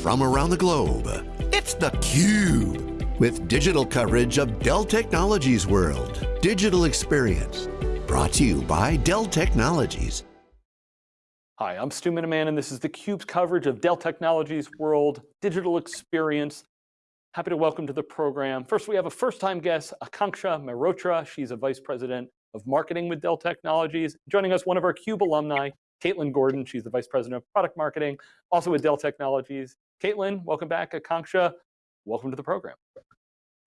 from around the globe. It's theCUBE, with digital coverage of Dell Technologies World. Digital Experience, brought to you by Dell Technologies. Hi, I'm Stu Miniman and this is theCUBE's coverage of Dell Technologies World Digital Experience. Happy to welcome to the program. First, we have a first-time guest, Akanksha Mehrotra. She's a Vice President of Marketing with Dell Technologies. Joining us, one of our CUBE alumni, Caitlin Gordon. She's the Vice President of Product Marketing, also with Dell Technologies. Caitlin, welcome back. Akanksha, welcome to the program.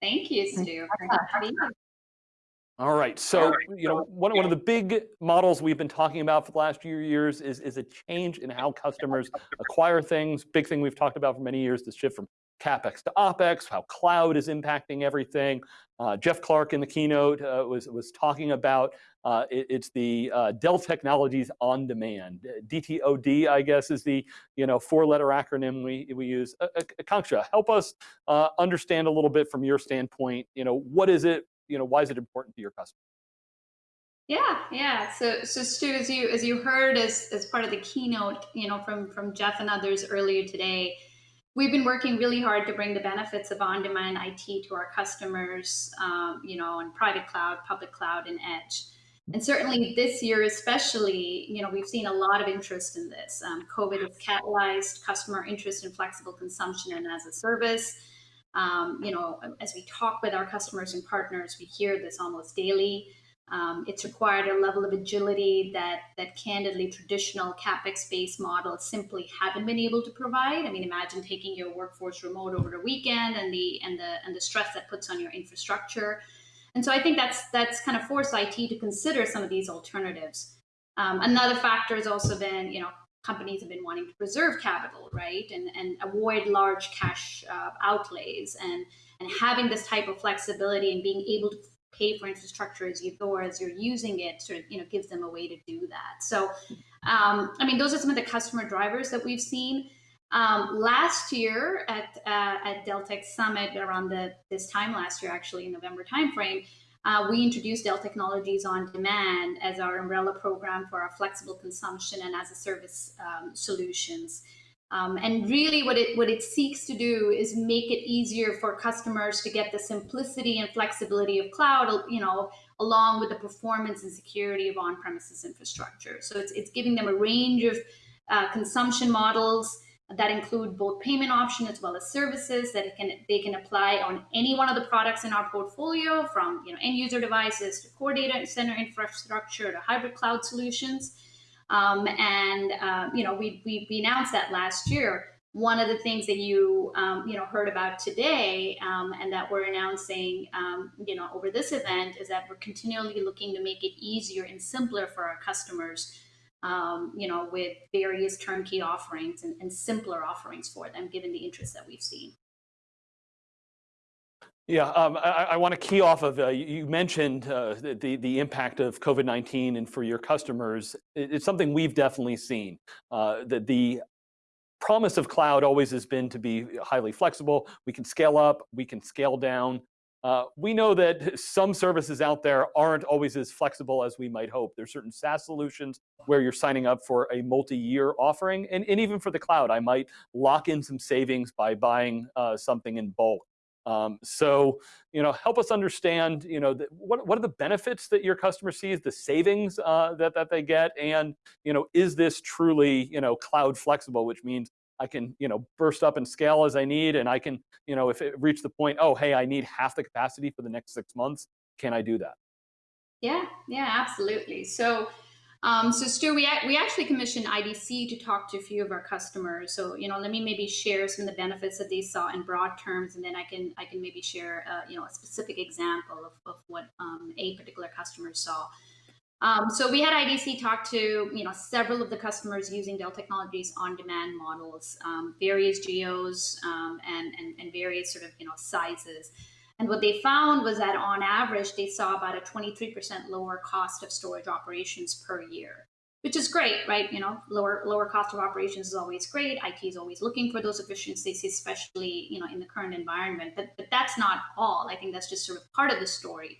Thank you, Stu. All right, so you know one, one of the big models we've been talking about for the last few years is, is a change in how customers acquire things. Big thing we've talked about for many years, the shift from CapEx to OpEx, how cloud is impacting everything. Uh, Jeff Clarke in the keynote uh, was, was talking about uh, it, it's the uh, Dell Technologies on Demand. DTOD, I guess, is the you know four-letter acronym we, we use. Akanksha, help us uh, understand a little bit from your standpoint. You know, what is it? You know, why is it important to your customers? Yeah, yeah. So, so Stu, as you as you heard as as part of the keynote, you know, from from Jeff and others earlier today, we've been working really hard to bring the benefits of on-demand IT to our customers, um, you know, on private cloud, public cloud, and edge. And certainly this year, especially, you know, we've seen a lot of interest in this. Um, COVID has catalyzed customer interest in flexible consumption and as a service. Um, you know, as we talk with our customers and partners, we hear this almost daily. Um, it's required a level of agility that that candidly traditional capex-based models simply haven't been able to provide. I mean, imagine taking your workforce remote over the weekend and the and the and the stress that puts on your infrastructure. And so I think that's that's kind of forced IT to consider some of these alternatives. Um, another factor has also been, you know, companies have been wanting to preserve capital, right, and and avoid large cash uh, outlays, and and having this type of flexibility and being able to pay for infrastructure as you go as you're using it sort of you know gives them a way to do that so um, i mean those are some of the customer drivers that we've seen um, last year at uh, at Dell Tech Summit around the this time last year actually in november timeframe uh, we introduced Dell Technologies on Demand as our umbrella program for our flexible consumption and as a service um, solutions. Um, and really what it, what it seeks to do is make it easier for customers to get the simplicity and flexibility of cloud, you know, along with the performance and security of on-premises infrastructure. So it's, it's giving them a range of uh, consumption models that include both payment option as well as services that can they can apply on any one of the products in our portfolio from you know end user devices to core data center infrastructure to hybrid cloud solutions. Um, and uh, you know, we, we, we announced that last year. One of the things that you um, you know heard about today, um, and that we're announcing um, you know over this event, is that we're continually looking to make it easier and simpler for our customers. Um, you know, with various turnkey offerings and, and simpler offerings for them, given the interest that we've seen. Yeah, um, I, I, want to key off of, uh, you mentioned uh, the, the impact of COVID-19 and for your customers. It's something we've definitely seen. Uh, that the promise of cloud always has been to be highly flexible. We can scale up, we can scale down. Uh, we know that some services out there aren't always as flexible as we might hope. There's certain SaaS solutions where you're signing up for a multi-year offering, and, and even for the cloud, I might lock in some savings by buying uh, something in bulk. Um, so, you know, help us understand, you know, the, what, what are the benefits that your customer sees, the savings uh, that, that they get, and, you know, is this truly, you know, cloud flexible, which means I can, you know, burst up and scale as I need, and I can, you know, if it reach the point, oh, hey, I need half the capacity for the next six months, can I do that? Yeah, yeah, absolutely. So, um, so Stu, we, we actually commissioned IDC to talk to a few of our customers. So, you know, let me maybe share some of the benefits that they saw in broad terms, and then I can I can maybe share, uh, you know, a specific example of, of what um, a particular customer saw. Um, so we had IDC talk to, you know, several of the customers using Dell Technologies on-demand models, um, various geos um, and, and, and various sort of, you know, sizes. And what they found was that on average, they saw about a 23% lower cost of storage operations per year, which is great, right? You know, lower lower cost of operations is always great. IT is always looking for those efficiencies, especially, you know, in the current environment. But, but that's not all. I think that's just sort of part of the story.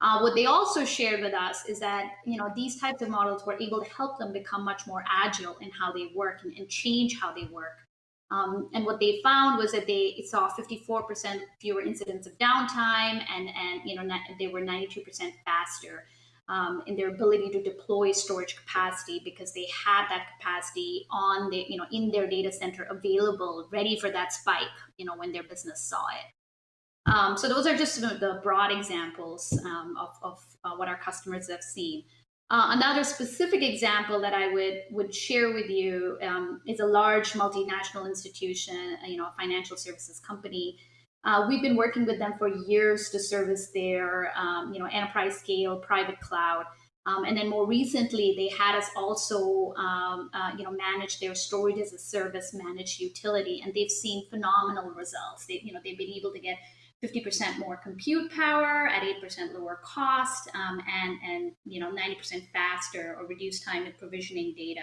Uh, what they also shared with us is that you know these types of models were able to help them become much more agile in how they work and, and change how they work Um, and what they found was that they saw 54% fewer incidents of downtime, and and you know they were 92% faster um, in their ability to deploy storage capacity because they had that capacity on the you know in their data center available, ready for that spike. You know when their business saw it. Um, so those are just the broad examples um, of, of uh, what our customers have seen. Uh, another specific example that I would would share with you um, is a large multinational institution, uh, you know, a financial services company. Uh, we've been working with them for years to service their, um, you know, enterprise scale private cloud. Um, and then more recently, they had us also, um, uh, you know, manage their storage as a service, managed utility, and they've seen phenomenal results. They, you know, they've been able to get 50% more compute power at 8% lower cost um, and, and you know 90% faster or reduced time in provisioning data.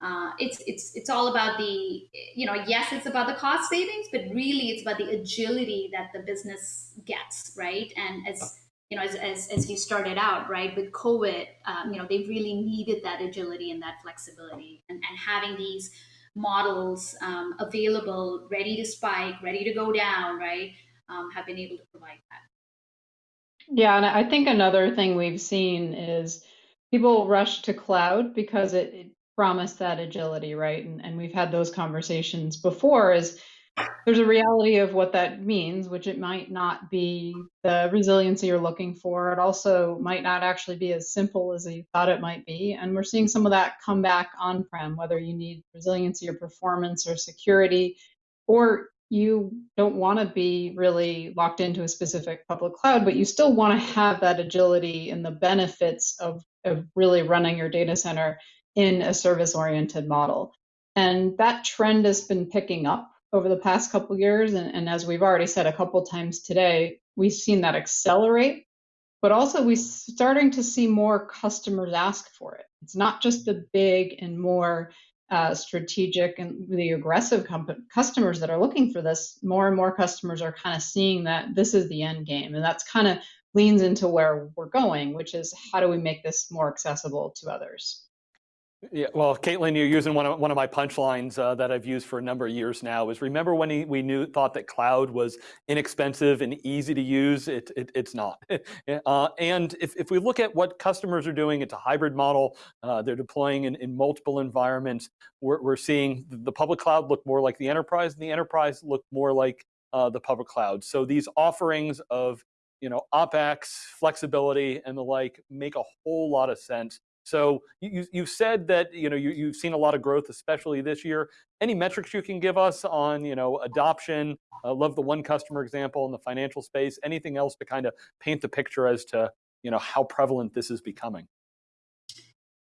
Uh, it's it's it's all about the you know yes it's about the cost savings but really it's about the agility that the business gets right and as you know as, as, as you started out right with covid um, you know they really needed that agility and that flexibility and, and having these models um, available ready to spike ready to go down right um, have been able to provide that. Yeah, and I think another thing we've seen is people rush to cloud because it, it promised that agility, right? And, and we've had those conversations before is there's a reality of what that means, which it might not be the resiliency you're looking for. It also might not actually be as simple as you thought it might be. And we're seeing some of that come back on-prem, whether you need resiliency or performance or security, or you don't want to be really locked into a specific public cloud, but you still want to have that agility and the benefits of, of really running your data center in a service oriented model. And that trend has been picking up over the past couple years. And, and as we've already said a couple times today, we've seen that accelerate, but also we're starting to see more customers ask for it. It's not just the big and more uh, strategic and the aggressive customers that are looking for this, more and more customers are kind of seeing that this is the end game. And that's kind of leans into where we're going, which is how do we make this more accessible to others? Yeah, well, Caitlin, you're using one of one of my punchlines uh, that I've used for a number of years now. Is remember when he, we knew thought that cloud was inexpensive and easy to use? It, it it's not. uh, and if if we look at what customers are doing, it's a hybrid model. Uh, they're deploying in, in multiple environments. We're we're seeing the public cloud look more like the enterprise, and the enterprise look more like uh, the public cloud. So these offerings of you know OpEx, flexibility, and the like make a whole lot of sense so you, you said that you know you, you've seen a lot of growth, especially this year. Any metrics you can give us on you know adoption? I love the one customer example in the financial space. Anything else to kind of paint the picture as to you know how prevalent this is becoming?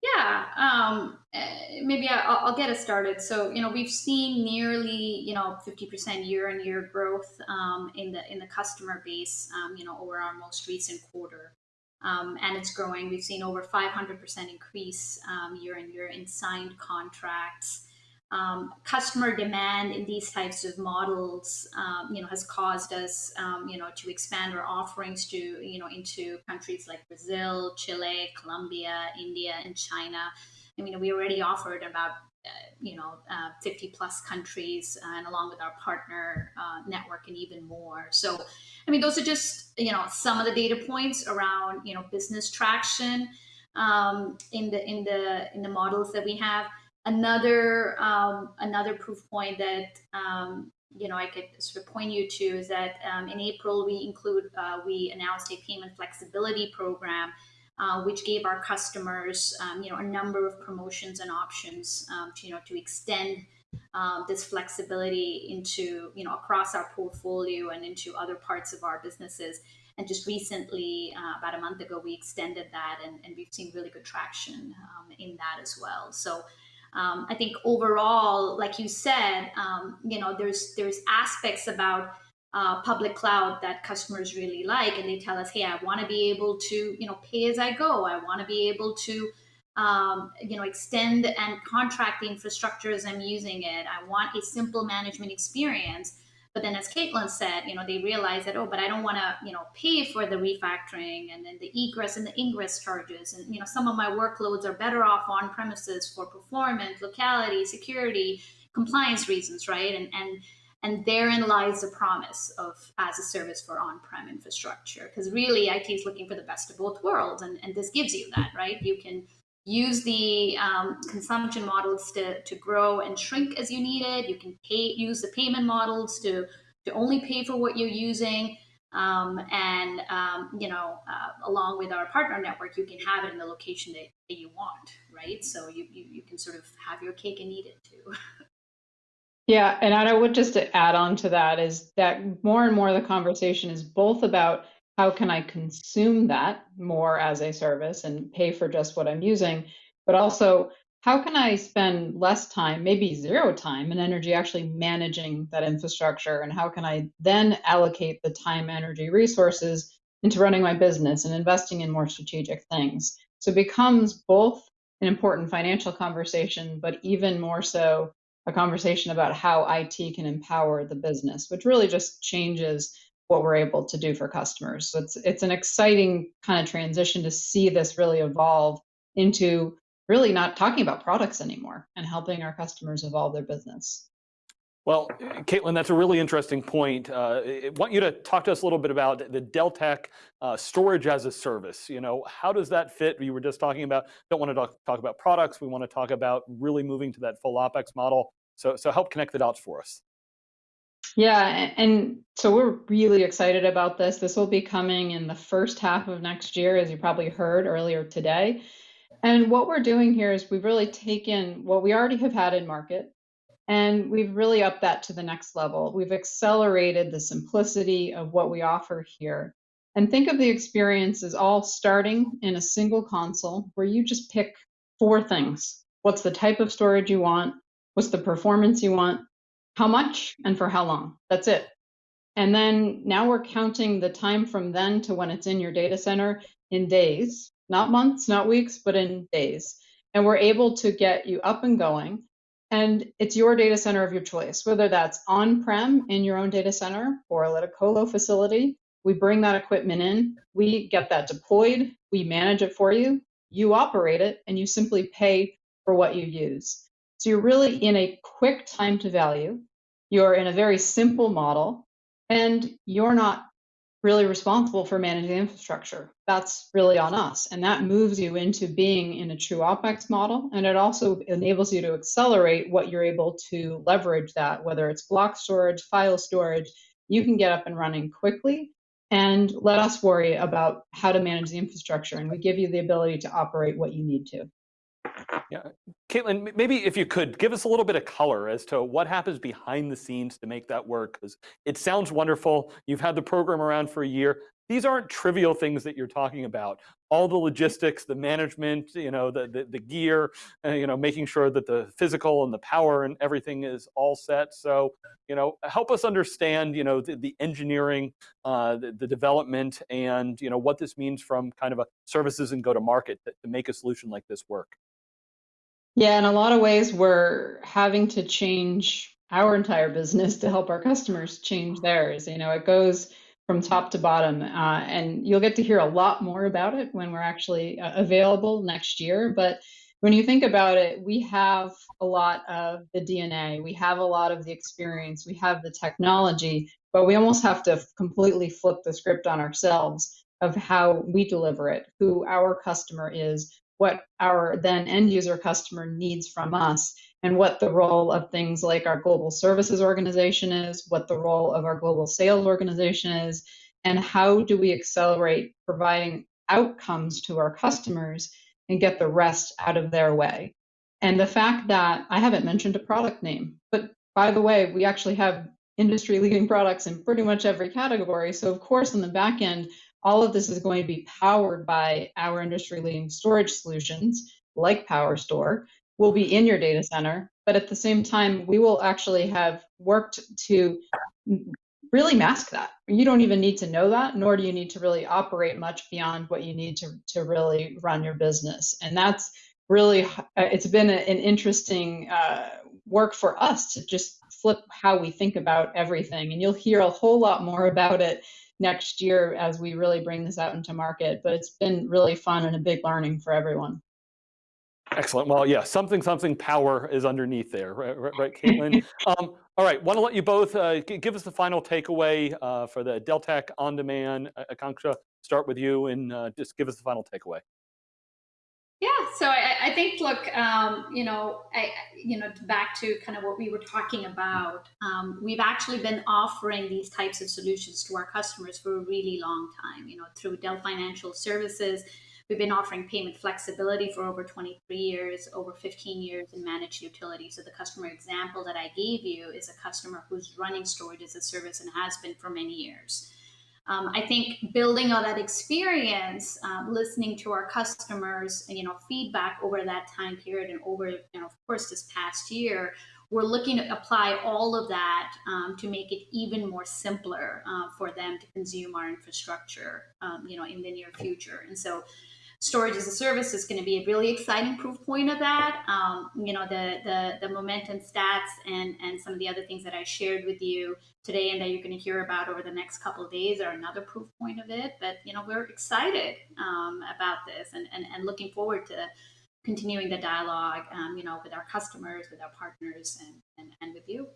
Yeah, um, eh, maybe I'll, I'll, get us started. So, you know, we've seen nearly, you know, 50% year-on-year growth um, in the in the customer base, um, you know, over our most recent quarter um, and it's growing. We've seen over 500% increase um, year on year in signed contracts. Um, customer demand in these types of models, um, you know, has caused us, um, you know, to expand our offerings to, you know, into countries like Brazil, Chile, Colombia, India, and China. I mean, we already offered about you know, uh, 50 plus countries and along with our partner uh, network and even more. So, I mean, those are just, you know, some of the data points around, you know, business traction um, in the, in the, in the models that we have. Another, um, another proof point that, um, you know, I could sort of point you to is that um, in April, we include, uh, we announced a payment flexibility program uh, which gave our customers, um, you know, a number of promotions and options, um, to, you know, to extend um, this flexibility into, you know, across our portfolio and into other parts of our businesses. And just recently, uh, about a month ago, we extended that, and, and we've seen really good traction um, in that as well. So. Um, I think overall, like you said, um, you know, there's there's aspects about uh, public cloud that customers really like and they tell us hey i want to be able to you know pay as i go. I want to be able to um, you know extend and contract the infrastructure as i'm using it. I want a simple management experience. But then as caitlin said you know they realize that oh but i don't want to you know pay for the refactoring and then the egress and the ingress charges. And you know some of my workloads are better off on premises for performance locality security compliance reasons, right? And and and therein lies the promise of as a service for on-prem infrastructure. Because really, IT is looking for the best of both worlds, and, and this gives you that, right? You can use the um, consumption models to, to grow and shrink as you need it. You can pay use the payment models to to only pay for what you're using. Um, and um, you know, uh, along with our partner network, you can have it in the location that, that you want, right? So you, you you can sort of have your cake and eat it too. Yeah, and I would just add on to that is that more and more the conversation is both about how can I consume that more as a service and pay for just what I'm using, but also how can I spend less time, maybe zero time and energy actually managing that infrastructure? And how can I then allocate the time, energy, resources into running my business and investing in more strategic things? So it becomes both an important financial conversation, but even more so a conversation about how IT can empower the business, which really just changes what we're able to do for customers. So it's it's an exciting kind of transition to see this really evolve into really not talking about products anymore and helping our customers evolve their business. Well, Caitlin, that's a really interesting point. Uh, I want you to talk to us a little bit about the Dell Tech uh, storage as a service. You know, how does that fit? We were just talking about, don't want to talk, talk about products. We want to talk about really moving to that full OpEx model. So, so help connect the dots for us. Yeah, and so we're really excited about this. This will be coming in the first half of next year, as you probably heard earlier today. And what we're doing here is we've really taken what we already have had in market, and we've really upped that to the next level. We've accelerated the simplicity of what we offer here. And think of the experience as all starting in a single console where you just pick four things. What's the type of storage you want? What's the performance you want? How much and for how long? That's it. And then now we're counting the time from then to when it's in your data center in days, not months, not weeks, but in days. And we're able to get you up and going and it's your data center of your choice, whether that's on-prem in your own data center or at a colo facility. We bring that equipment in, we get that deployed, we manage it for you, you operate it, and you simply pay for what you use. So you're really in a quick time to value, you're in a very simple model, and you're not really responsible for managing infrastructure. That's really on us. And that moves you into being in a true OPEX model. And it also enables you to accelerate what you're able to leverage that, whether it's block storage, file storage, you can get up and running quickly and let us worry about how to manage the infrastructure. And we give you the ability to operate what you need to. Yeah, Caitlin, maybe if you could give us a little bit of color as to what happens behind the scenes to make that work, because it sounds wonderful. You've had the program around for a year. These aren't trivial things that you're talking about. All the logistics, the management, you know, the the, the gear, uh, you know, making sure that the physical and the power and everything is all set. So, you know, help us understand, you know, the, the engineering, uh, the, the development, and you know what this means from kind of a services and go to market to, to make a solution like this work. Yeah, in a lot of ways, we're having to change our entire business to help our customers change theirs. You know, it goes from top to bottom, uh, and you'll get to hear a lot more about it when we're actually uh, available next year. But when you think about it, we have a lot of the DNA, we have a lot of the experience, we have the technology, but we almost have to completely flip the script on ourselves of how we deliver it, who our customer is, what our then end user customer needs from us and what the role of things like our global services organization is, what the role of our global sales organization is, and how do we accelerate providing outcomes to our customers and get the rest out of their way. And the fact that I haven't mentioned a product name, but by the way, we actually have industry leading products in pretty much every category. So, of course, on the back end, all of this is going to be powered by our industry leading storage solutions like PowerStore will be in your data center. But at the same time, we will actually have worked to really mask that. You don't even need to know that, nor do you need to really operate much beyond what you need to, to really run your business. And that's really, uh, it's been a, an interesting uh, work for us to just flip how we think about everything. And you'll hear a whole lot more about it next year as we really bring this out into market. But it's been really fun and a big learning for everyone. Excellent. Well, yeah, something, something power is underneath there, right, right, Caitlin? um, all right, want to let you both uh, give us the final takeaway uh, for the Dell Tech On Demand. Uh, Akanksha, start with you and uh, just give us the final takeaway. Yeah, so I, I think, look, um, you know, I, you know, back to kind of what we were talking about. Um, we've actually been offering these types of solutions to our customers for a really long time. You know, through Dell Financial Services, We've been offering payment flexibility for over 23 years, over 15 years in managed utility. So the customer example that I gave you is a customer who's running storage as a service and has been for many years. Um, I think building on that experience, um, listening to our customers, you know, feedback over that time period and over, you know, of course, this past year, we're looking to apply all of that um, to make it even more simpler uh, for them to consume our infrastructure, um, you know, in the near future. And so storage as a service is going to be a really exciting proof point of that. Um, you know, the, the, the momentum stats and, and some of the other things that I shared with you today and that you're going to hear about over the next couple days are another proof point of it. But, you know, we're excited um, about this and, and, and looking forward to continuing the dialogue, um, you know, with our customers, with our partners, and, and, and with you.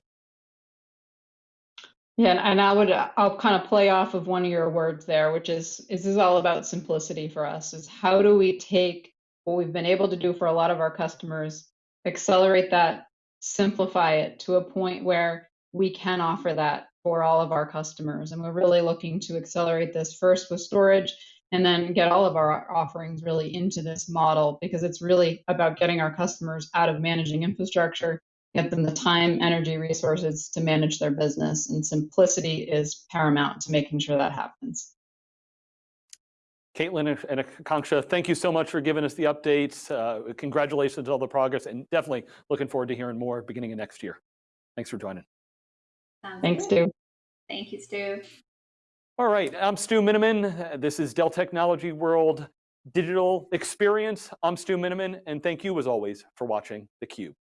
Yeah, and, I would uh, I'll kind of play off of one of your words there, which is this is all about simplicity for us? Is how do we take what we've been able to do for a lot of our customers, accelerate that, simplify it to a point where we can offer that for all of our customers. And we're really looking to accelerate this first with storage and then get all of our offerings really into this model because it's really about getting our customers out of managing infrastructure get them the time, energy, resources to manage their business. And simplicity is paramount to making sure that happens. Caitlin and Akanksha, thank you so much for giving us the updates. Uh, congratulations on all the progress and definitely looking forward to hearing more beginning of next year. Thanks for joining. Sounds Thanks, good. Stu. Thank you, Stu. All right, I'm Stu Miniman. This is Dell Technology World Digital Experience. I'm Stu Miniman, and thank you as always for watching theCUBE.